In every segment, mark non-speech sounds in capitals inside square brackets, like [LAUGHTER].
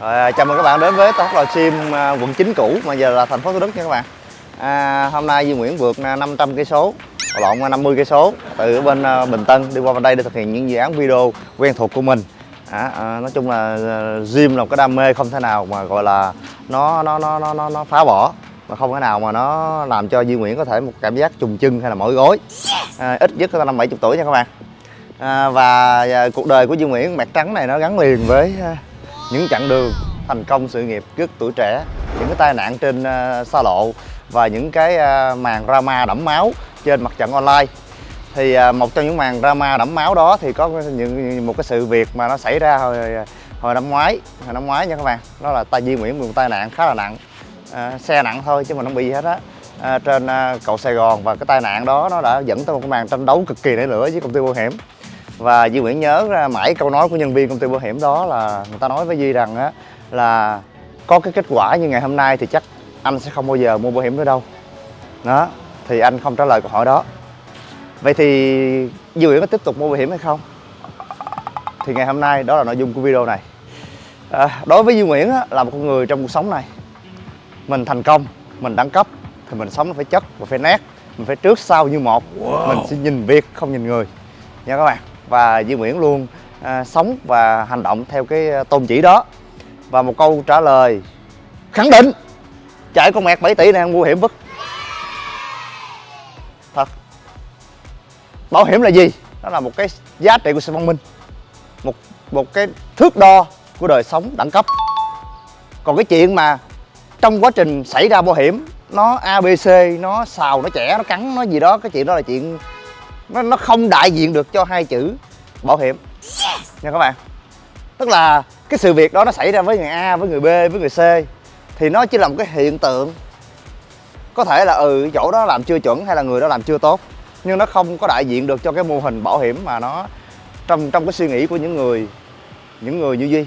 Rồi, à, chào mừng các bạn đến với Tốc Lò Sim quận 9 cũ mà giờ là thành phố Thủ Đức nha các bạn. À, hôm nay Duy Nguyễn vượt à, 500 cây số, lộn 50 cây số từ bên à, Bình Tân đi qua bên đây để thực hiện những dự án video quen thuộc của mình. À, à, nói chung là gym là một cái đam mê không thể nào mà gọi là nó nó nó nó nó, nó phá bỏ mà không thể nào mà nó làm cho Duy Nguyễn có thể một cảm giác trùng chân hay là mỏi gối. À, ít nhất là năm 70 tuổi nha các bạn. À, và à, cuộc đời của Duy Nguyễn mặt trắng này nó gắn liền với à, những chặng đường thành công sự nghiệp rất tuổi trẻ những cái tai nạn trên uh, xa lộ và những cái uh, màn drama đẫm máu trên mặt trận online. Thì uh, một trong những màn drama đẫm máu đó thì có những một cái sự việc mà nó xảy ra hồi hồi năm ngoái hồi năm ngoái nha các bạn. Đó là tai di Nguyễn bị một tai nạn khá là nặng. Uh, xe nặng thôi chứ mà không bị gì hết á. Uh, trên uh, cầu Sài Gòn và cái tai nạn đó nó đã dẫn tới một cái màn tranh đấu cực kỳ nảy lửa với công ty bảo hiểm và Duy Nguyễn nhớ ra mãi câu nói của nhân viên công ty bảo hiểm đó là người ta nói với Duy rằng á là có cái kết quả như ngày hôm nay thì chắc anh sẽ không bao giờ mua bảo hiểm nữa đâu. Đó thì anh không trả lời câu hỏi đó. Vậy thì Duy Nguyễn có tiếp tục mua bảo hiểm hay không? Thì ngày hôm nay đó là nội dung của video này. À, đối với Duy Nguyễn á, là một con người trong cuộc sống này. Mình thành công mình đẳng cấp thì mình sống nó phải chất và phải nét. Mình phải trước sau như một. Wow. mình sẽ nhìn việc không nhìn người. Nha các bạn và Duy Nguyễn luôn à, sống và hành động theo cái à, tôn chỉ đó. Và một câu trả lời khẳng định chạy con mẹt 7 tỷ này nguy mua hiểm bức thật. Bảo hiểm là gì? Đó là một cái giá trị của sự văn minh một một cái thước đo của đời sống đẳng cấp. Còn cái chuyện mà trong quá trình xảy ra bảo hiểm nó abc nó xào nó chẻ nó cắn nó gì đó cái chuyện đó là chuyện nó nó không đại diện được cho hai chữ bảo hiểm. Nha các bạn. Tức là cái sự việc đó nó xảy ra với người A với người B với người C thì nó chỉ là một cái hiện tượng. Có thể là ừ chỗ đó làm chưa chuẩn hay là người đó làm chưa tốt nhưng nó không có đại diện được cho cái mô hình bảo hiểm mà nó trong trong cái suy nghĩ của những người những người như duy.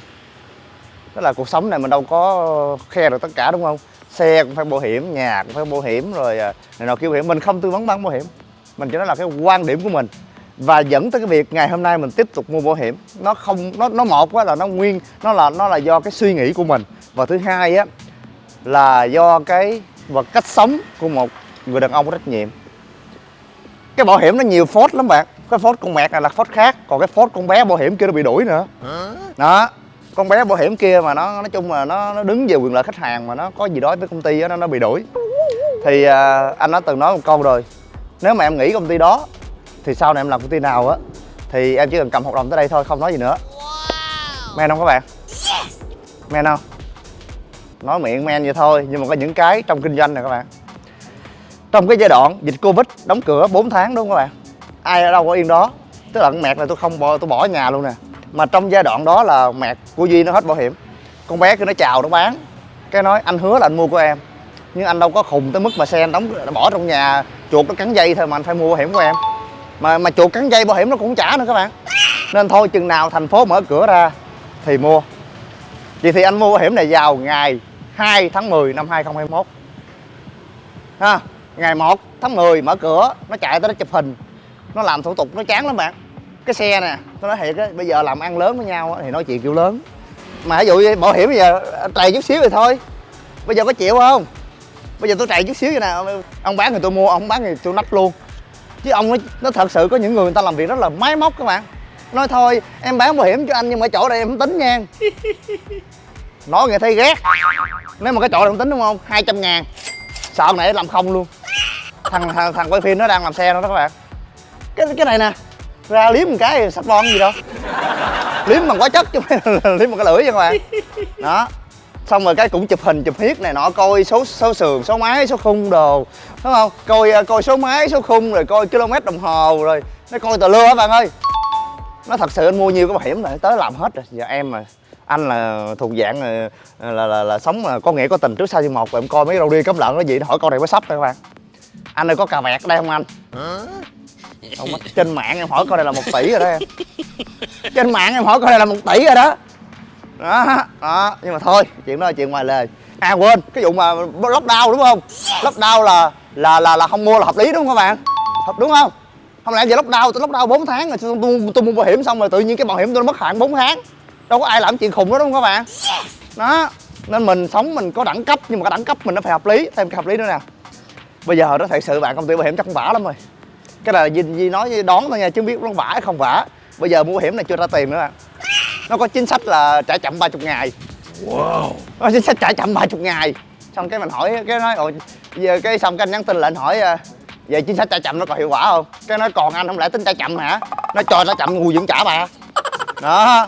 Đó là cuộc sống này mình đâu có khe được tất cả đúng không? Xe cũng phải bảo hiểm nhà cũng phải bảo hiểm rồi à, này nào kêu bảo hiểm. Mình không tư vấn bán bảo hiểm mình cho nó là cái quan điểm của mình. Và dẫn tới cái việc ngày hôm nay mình tiếp tục mua bảo hiểm. Nó không nó nó một quá là nó nguyên nó là nó là do cái suy nghĩ của mình. Và thứ hai á là do cái và cách sống của một người đàn ông có trách nhiệm. Cái bảo hiểm nó nhiều phốt lắm bạn. Cái phốt con mẹt này là phốt khác. Còn cái phốt con bé bảo hiểm kia nó bị đuổi nữa. Đó. Con bé bảo hiểm kia mà nó nói chung là nó nó đứng về quyền lợi khách hàng mà nó có gì đó với công ty đó nó nó bị đuổi. Thì à, anh đã từng nói một câu rồi nếu mà em nghỉ công ty đó thì sau này em làm công ty nào á thì em chỉ cần cầm hợp đồng tới đây thôi không nói gì nữa. Men không các bạn? Men không? Nói miệng men vậy thôi nhưng mà có những cái trong kinh doanh này các bạn. Trong cái giai đoạn dịch covid đóng cửa 4 tháng đúng không các bạn? Ai ở đâu có yên đó? Tức là mẹt này tôi không bỏ tôi bỏ nhà luôn nè. Mà trong giai đoạn đó là mẹt của duy nó hết bảo hiểm. Con bé kia nó chào nó bán. Cái nói anh hứa là anh mua của em nhưng anh đâu có khùng tới mức mà xe anh đóng bỏ trong nhà chuột nó cắn dây thôi mà anh phải mua bảo hiểm của em. Mà mà chuột cắn dây bảo hiểm nó cũng trả nữa các bạn. Nên thôi, chừng nào thành phố mở cửa ra thì mua. Vậy thì anh mua bảo hiểm này vào ngày 2 tháng 10 năm 2021 ha, ngày 1 tháng 10 mở cửa, nó chạy tới nó chụp hình. Nó làm thủ tục, nó chán lắm bạn. Cái xe nè, tôi nói thiệt á, bây giờ làm ăn lớn với nhau thì nói chuyện kiểu lớn. Mà ví dụ bảo hiểm bây giờ trầy chút xíu thì thôi. Bây giờ có chịu không? Bây giờ tôi trầy chút xíu vậy nè ông bán thì tôi mua ông bán thì tôi nách luôn. Chứ ông nó, nó thật sự có những người người ta làm việc rất là máy móc các bạn. Nói thôi em bán bảo hiểm cho anh nhưng mà chỗ đây em không tính nha. [LAUGHS] Nói nghe thấy ghét. Nếu mà cái chỗ này không tính đúng không? 200 ngàn. Sợ này làm không luôn. Thằng, thằng thằng quay phim nó đang làm xe đó, đó các bạn. Cái cái này nè ra liếm một cái sắp bon gì đâu liếm bằng hóa chất chứ [LAUGHS] liếm bằng cái lưỡi nha các bạn. Đó xong rồi cái cũng chụp hình chụp hiết này nọ coi số số sườn số máy số khung đồ đúng không? Coi à, coi số máy số khung rồi coi km đồng hồ rồi nó coi tờ lưa á bạn ơi. Nó thật sự anh mua nhiều cái bảo hiểm này tới làm hết rồi. Giờ em mà anh là thuộc dạng là là, là, là, là sống là có nghĩa có tình trước sau như một rồi em coi mấy đâu đi cấm lợn nó gì hỏi con này có sắp đây các bạn. Anh ơi có cà vẹt đây không anh? Không, trên mạng em hỏi coi đây là một tỷ rồi đó em. [LAUGHS] Trên mạng em hỏi coi đây là một tỷ rồi đó đó đó nhưng mà thôi chuyện đó là chuyện ngoài lề à quên cái vụ mà lóc đau đúng không? Lóc đau là là là là không mua là hợp lý đúng không các bạn? Hợp đúng không? Không lẽ giờ lóc đau tôi lóc đau 4 tháng rồi tôi, tôi, tôi mua bảo hiểm xong rồi tự nhiên cái bảo hiểm tôi mất hạn 4 tháng? Đâu có ai làm chuyện khùng đó đúng không các bạn? Đó nên mình sống mình có đẳng cấp nhưng mà cái đẳng cấp mình nó phải hợp lý thêm cái hợp lý nữa nè. Bây giờ nó thật sự bạn công ty bảo hiểm chắc cũng vả lắm rồi. Cái là gì gì nói đón thôi nha chứ không biết nó vả hay không vả. Bây giờ mua bảo hiểm này chưa ra tiền nữa bạn nó có chính sách là trả chậm 30 ngày. Wow. nó chính sách trả chậm 30 ngày. Xong cái mình hỏi cái nói ôi giờ cái xong cái anh nhắn tin lại anh hỏi à, về chính sách trả chậm nó còn hiệu quả không? Cái nói còn anh không lẽ tính trả chậm hả? Nó cho trả chậm ngu cũng trả bà. Đó.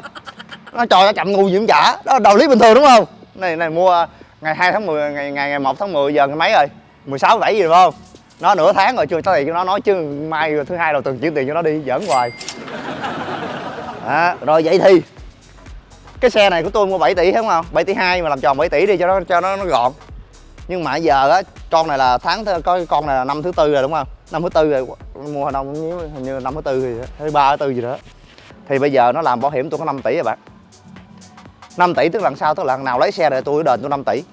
Nó cho trả chậm ngu cũng trả. Đó đạo lý bình thường đúng không? Này này mua ngày 2 tháng 10 ngày ngày ngày 1 tháng 10 giờ ngày mấy rồi? 16 7 gì đúng không? Nó nửa tháng rồi chưa tới tiền cho nó nói chứ mai thứ hai đầu tuần chuyển tiền cho nó đi giỡn hoài. Đó, rồi vậy thì cái xe này của tôi mua 7 tỷ không không? 7 tỷ 2 mà làm tròn 7 tỷ đi cho nó cho nó, nó gọn. Nhưng mà giờ á con này là tháng có con này là năm thứ tư rồi đúng không? Năm thứ tư rồi mua hồi đông hình như năm thứ tư gì thứ ba thứ tư gì đó. Thì bây giờ nó làm bảo hiểm tôi có 5 tỷ rồi bạn. 5 tỷ tức là lần sau tức là lần nào lấy xe rồi tôi đền tôi 5 tỷ.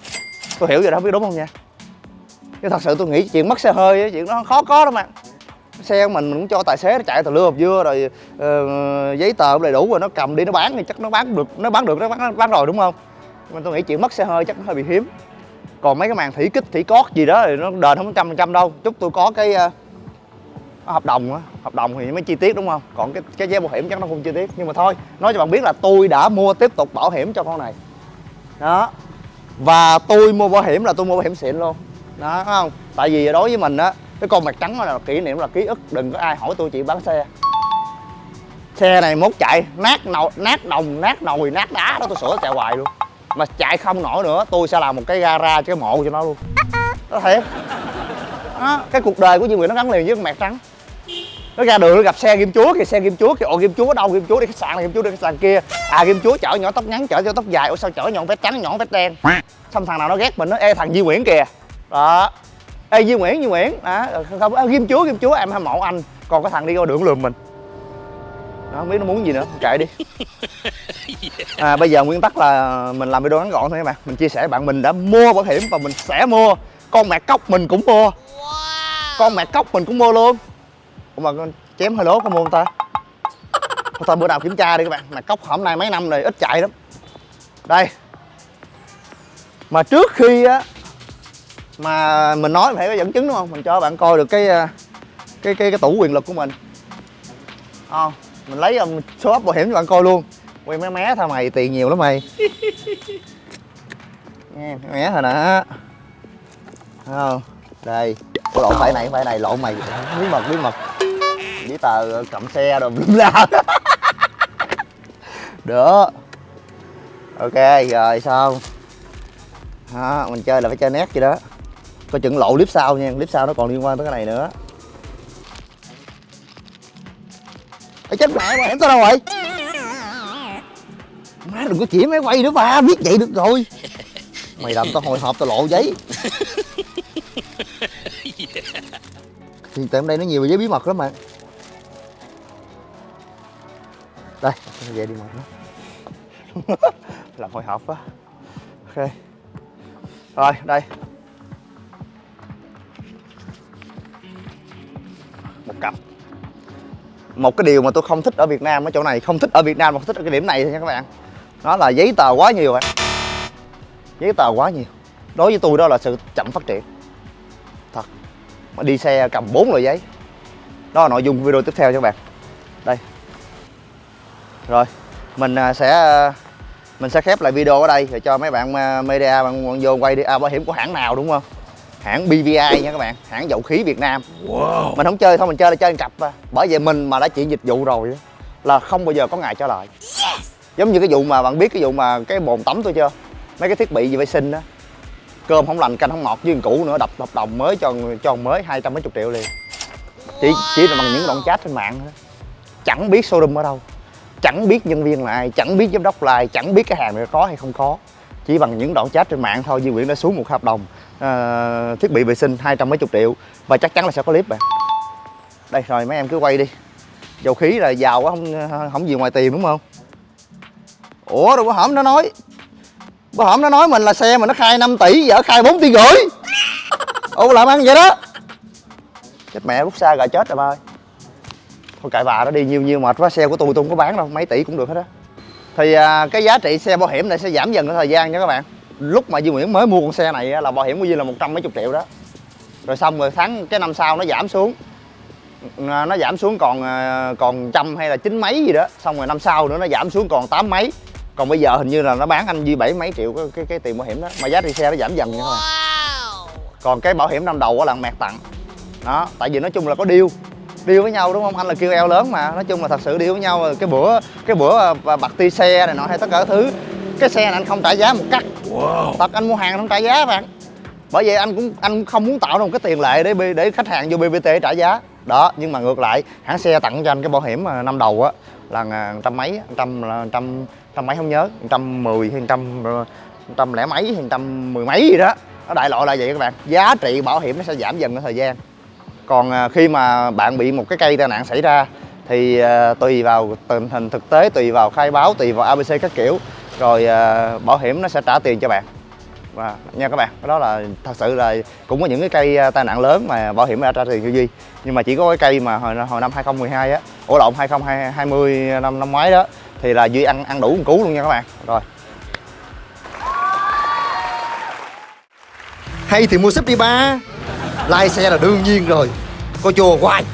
Tôi hiểu rồi đó không biết đúng không nha? Chứ thật sự tôi nghĩ chuyện mất xe hơi chuyện nó khó có đâu mà xe của mình mình cũng cho tài xế nó chạy từ lưa hộp dưa rồi uh, giấy tờ cũng đầy đủ rồi nó cầm đi nó bán thì chắc nó bán được nó bán được nó bán, nó bán rồi đúng không? Mình tôi nghĩ chuyện mất xe hơi chắc nó hơi bị hiếm. Còn mấy cái màn thủy kích thủy cót gì đó thì nó đền không trăm phần trăm đâu. Chúc tôi có cái uh, hợp đồng á hợp đồng thì mới chi tiết đúng không? Còn cái cái giấy bảo hiểm chắc nó không chi tiết. Nhưng mà thôi nói cho bạn biết là tôi đã mua tiếp tục bảo hiểm cho con này. Đó. Và tôi mua bảo hiểm là tôi mua bảo hiểm xịn luôn. Đó không? Tại vì đối với mình á cái con mặt trắng đó là kỷ niệm là ký ức. Đừng có ai hỏi tôi chị bán xe. Xe này mốt chạy nát nồi nát đồng nát nồi nát đá đó tôi sửa chạy hoài luôn. Mà chạy không nổi nữa tôi sẽ làm một cái gara cái mộ cho nó luôn. Đó thiệt. Đó, cái cuộc đời của Duy Nguyễn nó gắn liền với con mẹt trắng. Nó ra đường nó gặp xe kim chúa kìa xe kim chúa kìa. Ồ kim chúa ở đâu? Kim chúa đi khách sạn này kim chúa đi khách sạn kia. À kim chúa chở nhỏ tóc ngắn chở cho tóc dài. Ủa sao chở nhọn vest trắng nhọn vest đen? Xong thằng nào nó ghét mình nó ê thằng Duy Nguyễn kìa. Đó ê Duy Nguyễn Duy Nguyễn. Đó không à, kim chúa kim chúa em hâm mộ anh. Còn cái thằng đi qua đường lườm mình. Nó không biết nó muốn gì nữa kệ đi. [LAUGHS] À, bây giờ nguyên tắc là mình làm video ngắn gọn thôi các bạn. Mình chia sẻ bạn mình đã mua bảo hiểm và mình sẽ mua. Con mẹ cốc mình cũng mua. Con mẹ cốc mình cũng mua luôn. Ủa mà con chém hơi lố có mua không ta? Thôi, thôi bữa nào kiểm tra đi các bạn. Mẹ cốc hôm nay mấy năm rồi ít chạy lắm. Đây. Mà trước khi á mà mình nói phải có dẫn chứng đúng không? Mình cho bạn coi được cái à, cái cái cái tủ quyền lực của mình. Không mình lấy um, số ấp bảo hiểm cho bạn coi luôn. Quay mé mé thôi mày tiền nhiều lắm mày. [LAUGHS] Nghe mé thôi nè không? Đây Ủa, lộn phải này phải này lộn mày. Bí mật bí mật. Giấy tờ cầm xe rồi lum la được. Ok rồi xong. Đó, mình chơi là phải chơi nét vậy đó coi chừng lộ clip sau nha clip sau nó còn liên quan tới cái này nữa. Ê, chết mẹ mà em tao đâu rồi? Má đừng có chỉ máy quay nữa ba biết vậy được rồi. Mày làm tao hồi hộp tao lộ giấy. Thì tại hôm đây nó nhiều giấy bí mật lắm mà. Đây về đi mệt [LAUGHS] làm hồi hộp quá. Ok. Rồi đây. Một cái điều mà tôi không thích ở Việt Nam ở chỗ này không thích ở Việt Nam mà không thích ở cái điểm này thôi nha các bạn. Đó là giấy tờ quá nhiều ạ giấy tờ quá nhiều. Đối với tôi đó là sự chậm phát triển. Thật. Mà đi xe cầm bốn loại giấy. Đó là nội dung video tiếp theo cho các bạn. Đây. Rồi mình à, sẽ à, mình sẽ khép lại video ở đây để cho mấy bạn à, media bạn, bạn vô quay đi. À, bảo hiểm của hãng nào đúng không? Hãng BVI nha các bạn hãng dầu khí Việt Nam. Wow. mình không chơi thôi mình chơi là chơi cặp à. bởi vậy mình mà đã chuyển dịch vụ rồi là không bao giờ có ngày trả lời. Giống như cái vụ mà bạn biết cái vụ mà cái bồn tắm tôi chưa? Mấy cái thiết bị gì vệ sinh á. Cơm không lành canh không ngọt với cũ nữa đập hợp đồng mới cho cho mới hai trăm mấy chục triệu liền. Chỉ chỉ là bằng những đoạn chat trên mạng thôi. Chẳng biết showroom ở đâu. Chẳng biết nhân viên là ai chẳng biết giám đốc là ai chẳng biết cái hàng này có hay không có. Chỉ bằng những đoạn chat trên mạng thôi Duy Nguyễn đã xuống một hợp đồng uh, thiết bị vệ sinh hai trăm mấy chục triệu. Và chắc chắn là sẽ có clip bạn. Đây rồi mấy em cứ quay đi. Dầu khí là giàu quá không không gì ngoài tiền đúng không? Ủa đâu có hổm nó nói bữa hổm nó nói mình là xe mà nó khai 5 tỷ giờ khai 4 tỷ rưỡi. Ô làm ăn vậy đó. Chết mẹ rút xa gà chết rồi ba ơi. Thôi cãi bà nó đi nhiều nhiều mệt quá. Xe của tôi tôi không có bán đâu mấy tỷ cũng được hết á. Thì à, cái giá trị xe bảo hiểm này sẽ giảm dần theo thời gian nha các bạn lúc mà Duy Nguyễn mới mua con xe này á, là bảo hiểm của Duy là một trăm mấy chục triệu đó. Rồi xong rồi tháng cái năm sau nó giảm xuống. Nó giảm xuống còn à, còn trăm hay là chín mấy gì đó. Xong rồi năm sau nữa nó giảm xuống còn tám mấy. Còn bây giờ hình như là nó bán anh Duy bảy mấy triệu cái, cái, cái tiền bảo hiểm đó. Mà giá trị xe nó giảm dần các bạn còn cái bảo hiểm năm đầu là mẹt tặng. Đó tại vì nói chung là có deal. Deal với nhau đúng không? Anh là kêu eo lớn mà. Nói chung là thật sự deal với nhau. Cái bữa cái bữa à, bạc ti xe này nọ hay tất cả các thứ cái xe này anh không trả giá một cắt. Thật anh mua hàng không trả giá bạn. Bởi vậy anh cũng anh không muốn tạo ra một cái tiền lệ để để khách hàng vô BBT trả giá. Đó nhưng mà ngược lại hãng xe tặng cho anh cái bảo hiểm mà năm đầu á là trăm mấy trăm là trăm trăm mấy không nhớ trăm mười hay trăm trăm lẻ mấy hay trăm mười mấy gì đó. Nó đại loại là vậy các bạn. Giá trị bảo hiểm nó sẽ giảm dần theo thời gian. Còn à, khi mà bạn bị một cái cây tai nạn xảy ra thì à, tùy vào tình hình thực tế tùy vào khai báo tùy vào abc các kiểu rồi à, bảo hiểm nó sẽ trả tiền cho bạn. Và, nha các bạn, cái đó là thật sự là cũng có những cái cây à, tai nạn lớn mà bảo hiểm đã trả tiền cho duy. Nhưng mà chỉ có cái cây mà hồi hồi năm 2012 á ổ lộn 2020 năm năm ngoái đó, thì là duy ăn ăn đủ một cú luôn nha các bạn. Rồi. Hay thì mua súp đi ba. Lai xe là đương nhiên rồi. Coi chùa hoài.